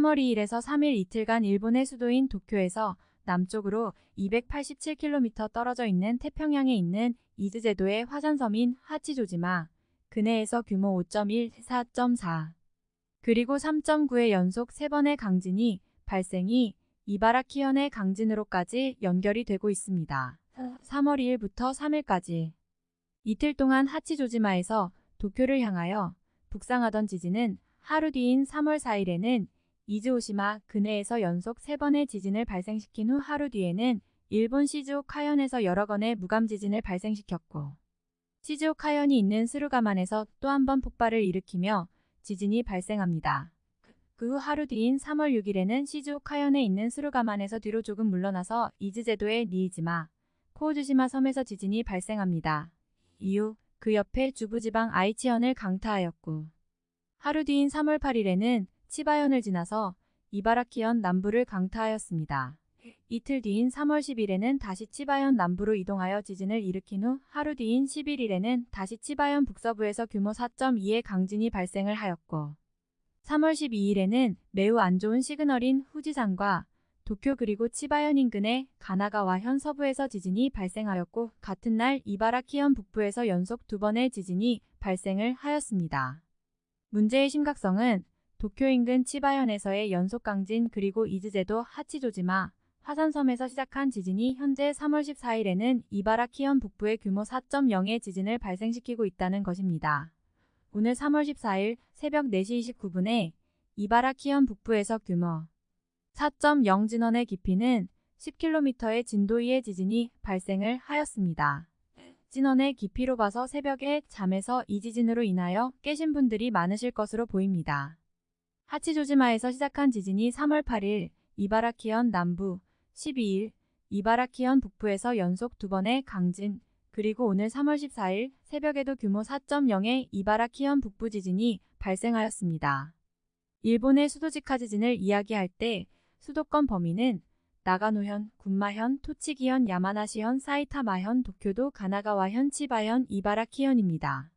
3월 2일에서 3일 이틀간 일본의 수도인 도쿄에서 남쪽으로 287km 떨어져 있는 태평양에 있는 이즈제도의 화산섬인 하치조지마 근해에서 규모 5.1, 4.4 그리고 3.9의 연속 3번의 강진이 발생이 이바라키현의 강진으로까지 연결이 되고 있습니다. 3월 2일부터 3일까지 이틀 동안 하치조지마에서 도쿄를 향하여 북상하던 지진은 하루 뒤인 3월 4일에는 이즈오시마 근해에서 연속 3번의 지진을 발생시킨 후 하루 뒤에는 일본 시즈오카현에서 여러 건의 무감 지진을 발생시켰고 시즈오카현이 있는 스루가만에서 또 한 번 폭발을 일으키며 지진이 발생합니다. 그 후 하루 뒤인 3월 6일에는 시즈오카현에 있는 스루가만에서 뒤로 조금 물러나서 이즈제도의 니이지마, 코우주시마 섬에서 지진이 발생합니다. 이후 그 옆에 주부지방 아이치현을 강타하였고 하루 뒤인 3월 8일에는 치바현을 지나서 이바라키현 남부를 강타하였습니다. 이틀 뒤인 3월 10일에는 다시 치바현 남부로 이동하여 지진을 일으킨 후 하루 뒤인 11일에는 다시 치바현 북서부에서 규모 4.2의 강진이 발생을 하였고 3월 12일에는 매우 안 좋은 시그널인 후지산과 도쿄 그리고 치바현 인근의 가나가와 현 서부에서 지진이 발생하였고 같은 날 이바라키현 북부에서 연속 두 번의 지진이 발생을 하였습니다. 문제의 심각성은 도쿄 인근 치바현에서의 연속 강진 그리고 이즈제도 하치조지마 화산섬에서 시작한 지진이 현재 3월 14일에는 이바라키현 북부의 규모 4.0의 지진을 발생시키고 있다는 것입니다. 오늘 3월 14일 새벽 4시 29분에 이바라키현 북부에서 규모 4.0 진원의 깊이는 10km의 진도 2의 지진이 발생을 하였습니다. 진원의 깊이로 봐서 새벽에 잠에서 이 지진으로 인하여 깨신 분들이 많으실 것으로 보입니다. 하치조지마에서 시작한 지진이 3월 8일 이바라키현 남부, 12일 이바라키현 북부에서 연속 두 번의 강진, 그리고 오늘 3월 14일 새벽에도 규모 4.0의 이바라키현 북부 지진이 발생하였습니다. 일본의 수도직하 지진을 이야기할 때 수도권 범위는 나가노현, 군마현, 토치기현, 야마나시현, 사이타마현, 도쿄도, 가나가와현, 치바현, 이바라키현입니다.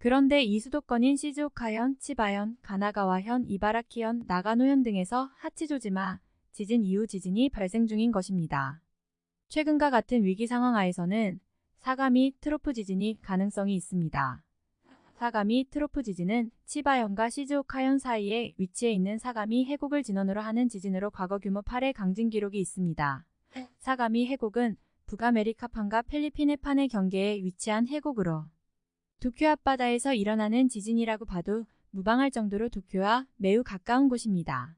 그런데 이 수도권인 시즈오카현, 치바현, 가나가와현, 이바라키현, 나가노현 등에서 하치조지마, 지진 이후 지진이 발생 중인 것입니다. 최근과 같은 위기 상황 하에서는 사가미 트로프 지진이 가능성이 있습니다. 사가미 트로프 지진은 치바현과 시즈오카현 사이에 위치해 있는 사가미 해곡을 진원으로 하는 지진으로 과거 규모 8의 강진 기록이 있습니다. 사가미 해곡은 북아메리카판과 필리핀 해판의 경계에 위치한 해곡으로 도쿄 앞바다에서 일어나는 지진이라고 봐도 무방할 정도로 도쿄와 매우 가까운 곳입니다.